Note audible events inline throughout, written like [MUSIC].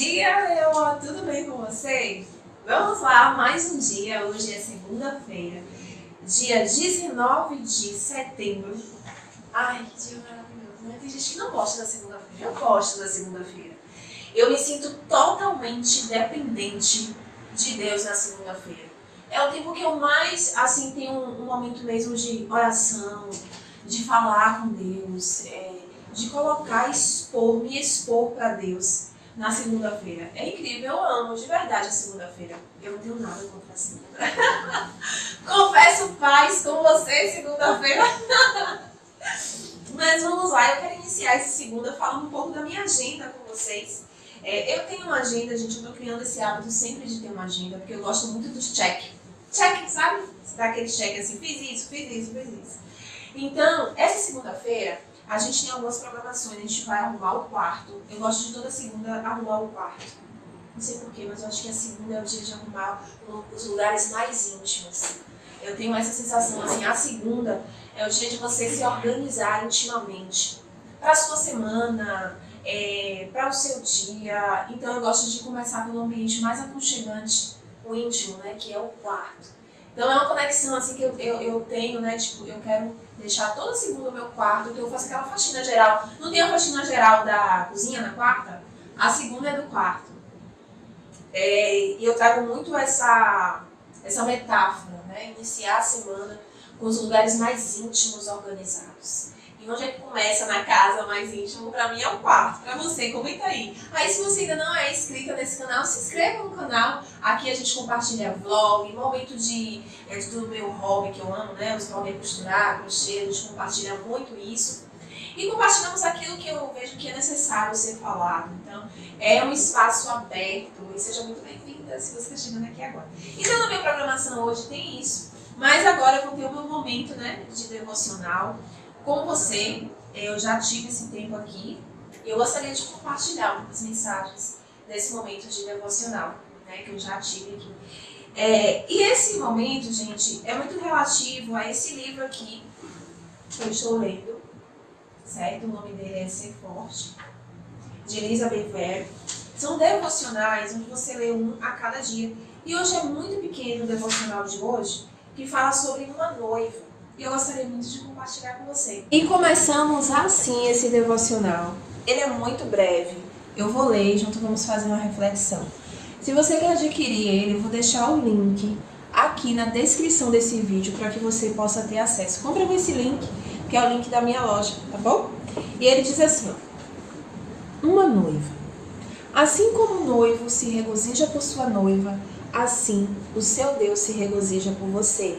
dia, meu! Tudo bem com vocês? Vamos lá, mais um dia. Hoje é segunda-feira, dia 19 de setembro. Ai, que dia maravilhoso, né? Tem gente que não gosta da segunda-feira. Eu gosto da segunda-feira. Eu me sinto totalmente dependente de Deus na segunda-feira. É o tempo que eu mais, assim, tenho um, um momento mesmo de oração, de falar com Deus, é, de colocar, expor, me expor para Deus na segunda-feira. É incrível, eu amo de verdade a segunda-feira. Eu não tenho nada contra a segunda. [LAUGHS] Confesso paz com você segunda-feira. [LAUGHS] Mas vamos lá, eu quero iniciar essa segunda falando um pouco da minha agenda com vocês. É, eu tenho uma agenda, gente, eu tô criando esse hábito sempre de ter uma agenda, porque eu gosto muito dos check. Check, sabe? Você dá aquele check assim, fiz isso, fiz isso, fiz isso. Então, essa segunda-feira, a gente tem algumas programações, a gente vai arrumar o quarto. Eu gosto de toda segunda arrumar o quarto. Não sei porquê, mas eu acho que a segunda é o dia de arrumar os lugares mais íntimos. Eu tenho essa sensação, assim, a segunda é o dia de você se organizar intimamente. Para a sua semana, é, para o seu dia. Então eu gosto de começar pelo ambiente mais aconchegante, o íntimo, né, que é o quarto. Então é uma conexão assim que eu, eu, eu tenho, né? Tipo, eu quero deixar toda segunda o meu quarto, que eu faço aquela faxina geral. Não tem a faxina geral da cozinha na quarta? A segunda é do quarto. É, e eu trago muito essa, essa metáfora, né? Iniciar a semana com os lugares mais íntimos organizados. E onde é que começa na casa mais íntimo? Pra mim é o quarto. Pra você, comenta aí. Aí se você ainda não é inscrita nesse canal, se inscreva no canal. Aqui a gente compartilha vlog, momento de, é, do meu hobby que eu amo, né? Os hobby é costurar, crochê, a gente compartilha muito isso. E compartilhamos aquilo que eu vejo que é necessário ser falado. Então, é um espaço aberto. E seja muito bem-vinda se você está chegando aqui agora. Então, na minha programação hoje tem isso. Mas agora eu vou ter o meu momento né, de devocional com você. Eu já tive esse tempo aqui. Eu gostaria de compartilhar algumas mensagens desse momento de devocional, né, que eu já tive aqui. É, e esse momento, gente, é muito relativo a esse livro aqui que eu estou lendo, certo? O nome dele é Ser Forte, de Elizabeth Ware. São devocionais onde você lê um a cada dia. E hoje é muito pequeno o devocional de hoje, que fala sobre uma noiva e eu gostaria muito de compartilhar com você. E começamos assim esse devocional. Ele é muito breve. Eu vou ler e junto vamos fazer uma reflexão. Se você quer adquirir ele, eu vou deixar o link aqui na descrição desse vídeo para que você possa ter acesso. Compre com esse link, que é o link da minha loja, tá bom? E ele diz assim, ó, uma noiva. Assim como o noivo se regozija por sua noiva, assim o seu Deus se regozija por você.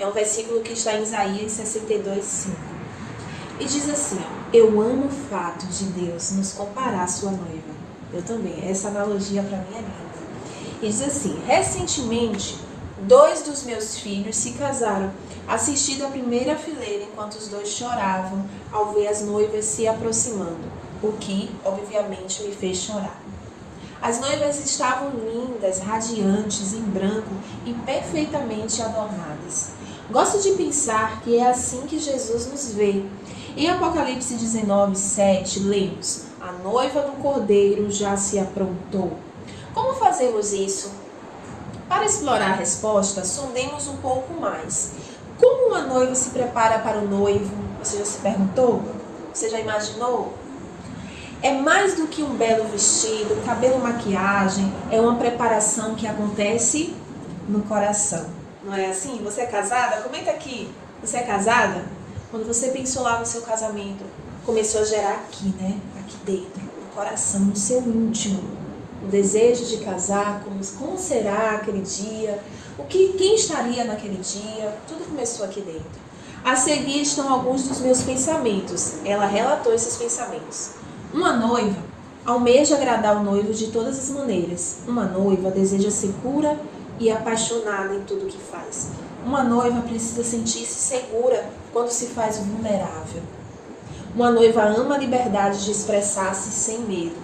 É um versículo que está em Isaías 62, 5. E diz assim: Eu amo o fato de Deus nos comparar à sua noiva. Eu também. Essa analogia para mim é linda. E diz assim: Recentemente, dois dos meus filhos se casaram, assistindo a primeira fileira enquanto os dois choravam ao ver as noivas se aproximando, o que, obviamente, me fez chorar. As noivas estavam lindas, radiantes, em branco e perfeitamente adornadas. Gosto de pensar que é assim que Jesus nos vê. Em Apocalipse 19, 7, lemos: A noiva do cordeiro já se aprontou. Como fazemos isso? Para explorar a resposta, sondemos um pouco mais. Como uma noiva se prepara para o noivo? Você já se perguntou? Você já imaginou? É mais do que um belo vestido, cabelo, maquiagem, é uma preparação que acontece no coração. Não é assim? Você é casada? Comenta aqui. Você é casada? Quando você pensou lá no seu casamento, começou a gerar aqui, né? Aqui dentro, no coração, no seu íntimo. O desejo de casar, como, como será aquele dia, o que, quem estaria naquele dia, tudo começou aqui dentro. A seguir estão alguns dos meus pensamentos. Ela relatou esses pensamentos. Uma noiva almeja agradar o noivo de todas as maneiras. Uma noiva deseja ser pura e apaixonada em tudo que faz. Uma noiva precisa sentir-se segura quando se faz vulnerável. Uma noiva ama a liberdade de expressar-se sem medo.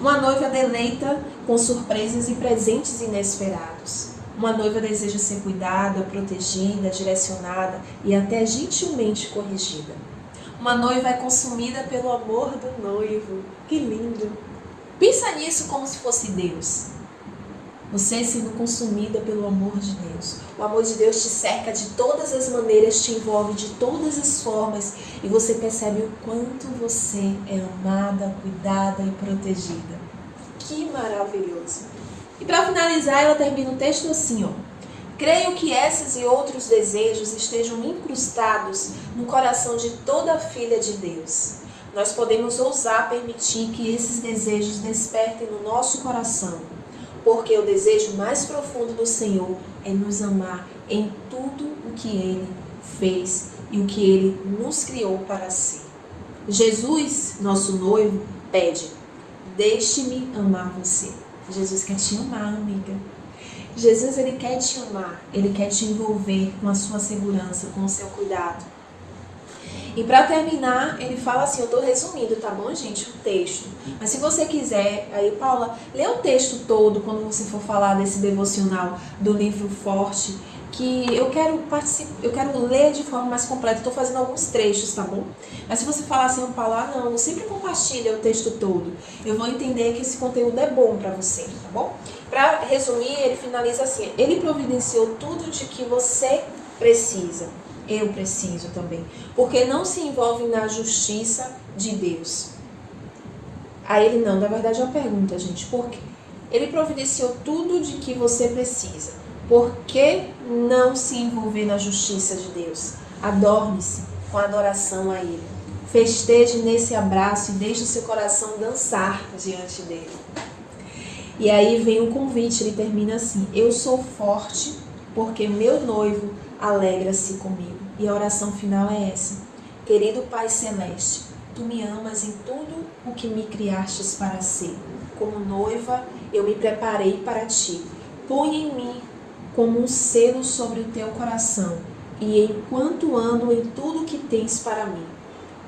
Uma noiva deleita com surpresas e presentes inesperados. Uma noiva deseja ser cuidada, protegida, direcionada e até gentilmente corrigida. Uma noiva é consumida pelo amor do noivo. Que lindo! Pensa nisso como se fosse Deus. Você sendo consumida pelo amor de Deus. O amor de Deus te cerca de todas as maneiras, te envolve de todas as formas e você percebe o quanto você é amada, cuidada e protegida. Que maravilhoso! E para finalizar, ela termina o texto assim, ó. Creio que esses e outros desejos estejam incrustados no coração de toda filha de Deus. Nós podemos ousar permitir que esses desejos despertem no nosso coração, porque o desejo mais profundo do Senhor é nos amar em tudo o que Ele fez e o que Ele nos criou para ser. Jesus, nosso noivo, pede: Deixe-me amar você. Jesus quer te amar, amiga. Jesus ele quer te amar, ele quer te envolver com a sua segurança, com o seu cuidado. E para terminar, ele fala assim, eu estou resumindo, tá bom, gente, o texto. Mas se você quiser, aí Paula, lê o texto todo quando você for falar desse devocional do livro Forte, que eu quero participar, eu quero ler de forma mais completa. Estou fazendo alguns trechos, tá bom? Mas se você falar assim, Paula, ah, não, sempre compartilha o texto todo. Eu vou entender que esse conteúdo é bom para você, tá bom? Para resumir, ele finaliza assim: ele providenciou tudo de que você precisa eu preciso também. Porque não se envolve na justiça de Deus. Aí ele não, na verdade é uma pergunta, gente, por quê? Ele providenciou tudo de que você precisa. Por que não se envolver na justiça de Deus? Adorme-se com adoração a Ele. Festeje nesse abraço e deixe o seu coração dançar diante dele. E aí vem o convite, ele termina assim: Eu sou forte porque meu noivo alegra-se comigo. E a oração final é essa: Querido Pai Celeste, tu me amas em tudo o que me criastes para ser. Como noiva, eu me preparei para ti. Põe em mim como um selo sobre o teu coração, e enquanto ando em tudo que tens para mim,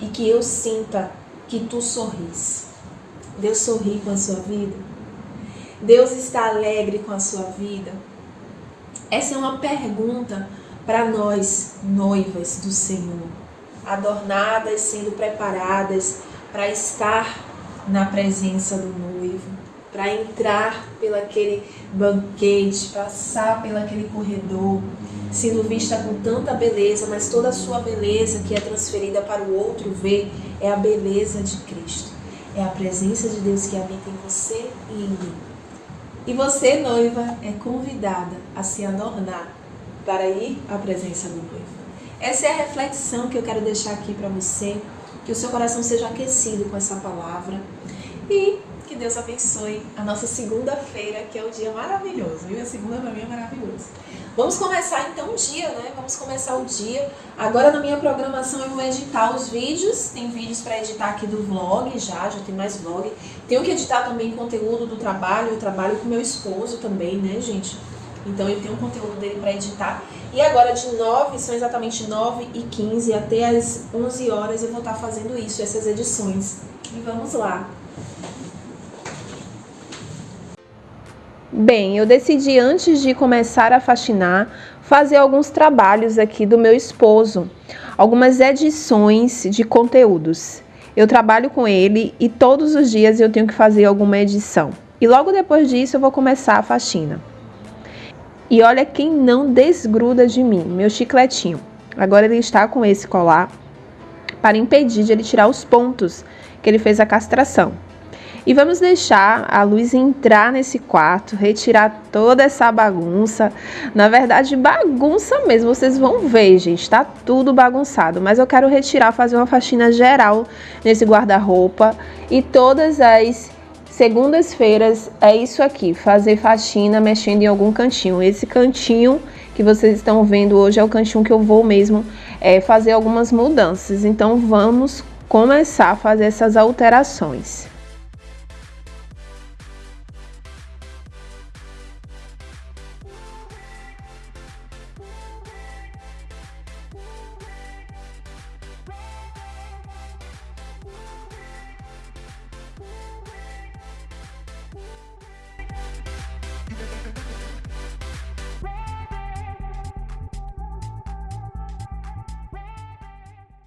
e que eu sinta que tu sorris. Deus sorri com a sua vida? Deus está alegre com a sua vida? Essa é uma pergunta para nós, noivas do Senhor, adornadas, sendo preparadas para estar na presença do noivo, para entrar pelaquele banquete, passar pelaquele corredor, sendo vista com tanta beleza, mas toda a sua beleza que é transferida para o outro ver é a beleza de Cristo. É a presença de Deus que habita em você e em mim. E você, noiva, é convidada a se adornar para ir à presença do noivo. Essa é a reflexão que eu quero deixar aqui para você, que o seu coração seja aquecido com essa palavra e que Deus abençoe a nossa segunda-feira, que é um dia maravilhoso, viu? A segunda para mim é maravilhoso. Vamos começar então o dia, né? Vamos começar o dia. Agora na minha programação eu vou editar os vídeos. Tem vídeos para editar aqui do vlog já, já tem mais vlog. Tenho que editar também conteúdo do trabalho. Eu trabalho com meu esposo também, né, gente? Então eu tenho um conteúdo dele para editar. E agora de 9, são exatamente 9 e 15 até as 11 horas eu vou estar fazendo isso, essas edições. E vamos lá. Bem, eu decidi antes de começar a faxinar fazer alguns trabalhos aqui do meu esposo, algumas edições de conteúdos. Eu trabalho com ele e todos os dias eu tenho que fazer alguma edição. E logo depois disso eu vou começar a faxina. E olha quem não desgruda de mim, meu chicletinho. Agora ele está com esse colar para impedir de ele tirar os pontos que ele fez a castração. E vamos deixar a luz entrar nesse quarto, retirar toda essa bagunça. Na verdade, bagunça mesmo, vocês vão ver, gente, tá tudo bagunçado. Mas eu quero retirar, fazer uma faxina geral nesse guarda-roupa e todas as Segundas-feiras é isso aqui, fazer faxina mexendo em algum cantinho. Esse cantinho que vocês estão vendo hoje é o cantinho que eu vou mesmo é, fazer algumas mudanças. Então vamos começar a fazer essas alterações.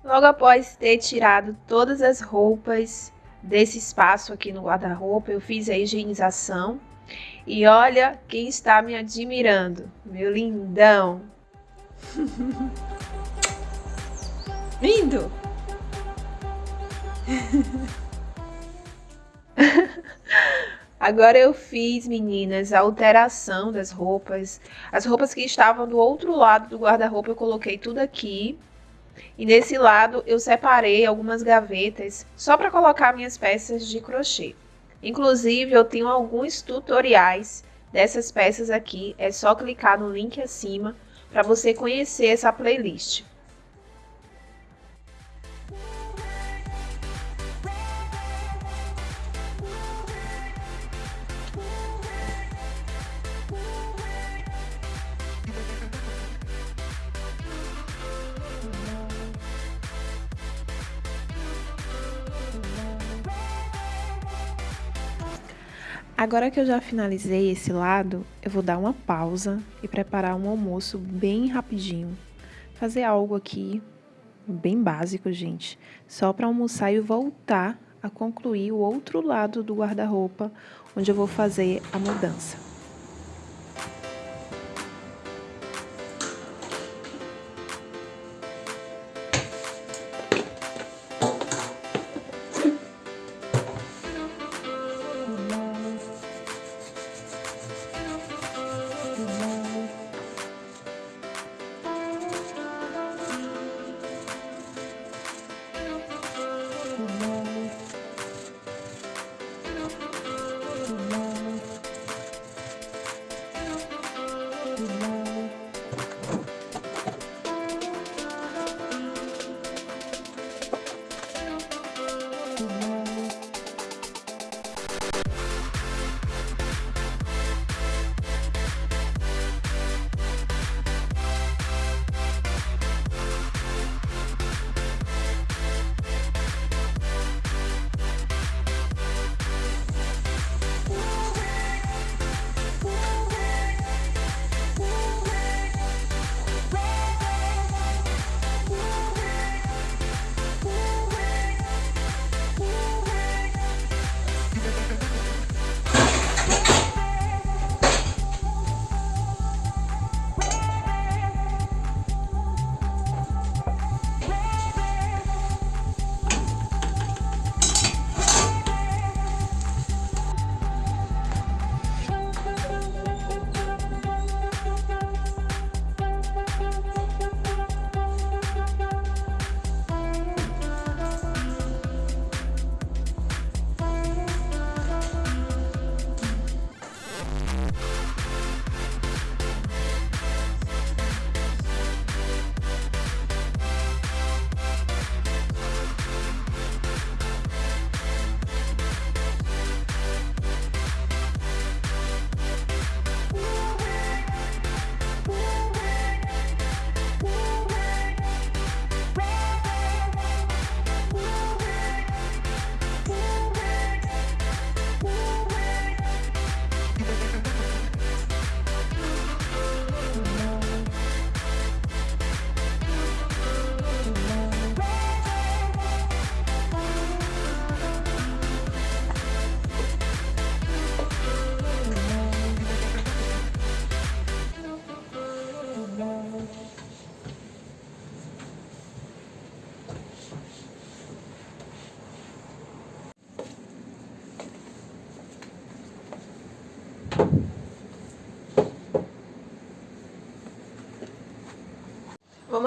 Logo após ter tirado todas as roupas desse espaço aqui no guarda-roupa, eu fiz a higienização. E olha quem está me admirando, meu lindão. [LAUGHS] Lindo! [LAUGHS] Agora eu fiz, meninas, a alteração das roupas. As roupas que estavam do outro lado do guarda-roupa eu coloquei tudo aqui. E nesse lado eu separei algumas gavetas só para colocar minhas peças de crochê. Inclusive eu tenho alguns tutoriais dessas peças aqui. É só clicar no link acima para você conhecer essa playlist. Agora que eu já finalizei esse lado, eu vou dar uma pausa e preparar um almoço bem rapidinho. Fazer algo aqui bem básico, gente, só para almoçar e voltar a concluir o outro lado do guarda-roupa, onde eu vou fazer a mudança.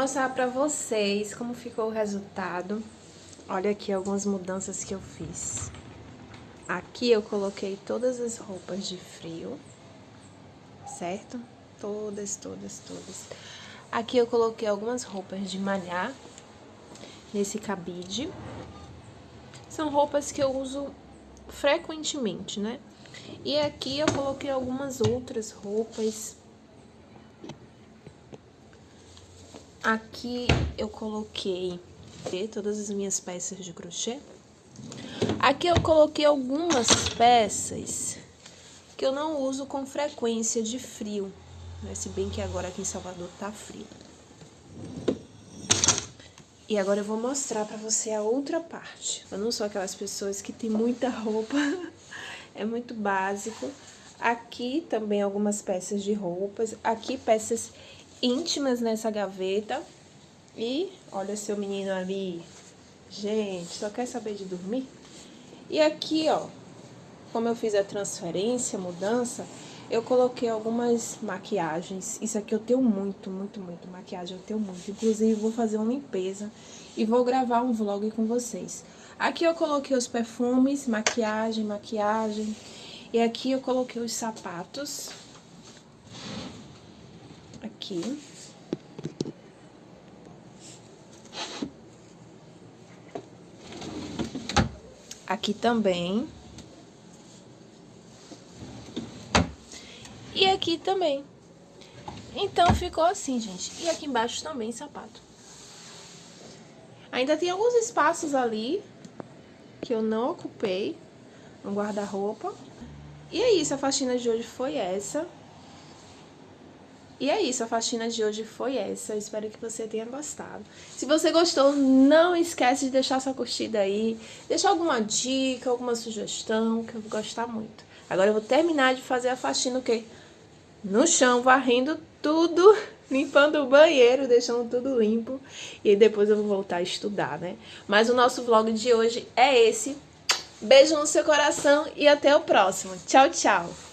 Mostrar pra vocês como ficou o resultado. Olha aqui algumas mudanças que eu fiz. Aqui eu coloquei todas as roupas de frio, certo? Todas, todas, todas. Aqui eu coloquei algumas roupas de malhar nesse cabide. São roupas que eu uso frequentemente, né? E aqui eu coloquei algumas outras roupas Aqui eu coloquei todas as minhas peças de crochê. Aqui eu coloquei algumas peças que eu não uso com frequência de frio, né? se bem que agora aqui em Salvador tá frio. E agora eu vou mostrar pra você a outra parte. Eu não sou aquelas pessoas que tem muita roupa, [LAUGHS] é muito básico. Aqui também algumas peças de roupas, aqui peças íntimas nessa gaveta. E olha seu menino ali. Gente, só quer saber de dormir? E aqui, ó, como eu fiz a transferência, mudança, eu coloquei algumas maquiagens. Isso aqui eu tenho muito, muito, muito maquiagem, eu tenho muito. Inclusive, vou fazer uma limpeza e vou gravar um vlog com vocês. Aqui eu coloquei os perfumes, maquiagem, maquiagem. E aqui eu coloquei os sapatos. Aqui. Aqui também. E aqui também. Então, ficou assim, gente. E aqui embaixo também, sapato. Ainda tem alguns espaços ali que eu não ocupei no guarda-roupa. E é isso, a faxina de hoje foi essa. E é isso, a faxina de hoje foi essa. Eu espero que você tenha gostado. Se você gostou, não esquece de deixar sua curtida aí. Deixar alguma dica, alguma sugestão, que eu vou gostar muito. Agora eu vou terminar de fazer a faxina o quê? no chão, varrendo tudo, [LAUGHS] limpando o banheiro, deixando tudo limpo. E depois eu vou voltar a estudar, né? Mas o nosso vlog de hoje é esse. Beijo no seu coração e até o próximo. Tchau, tchau!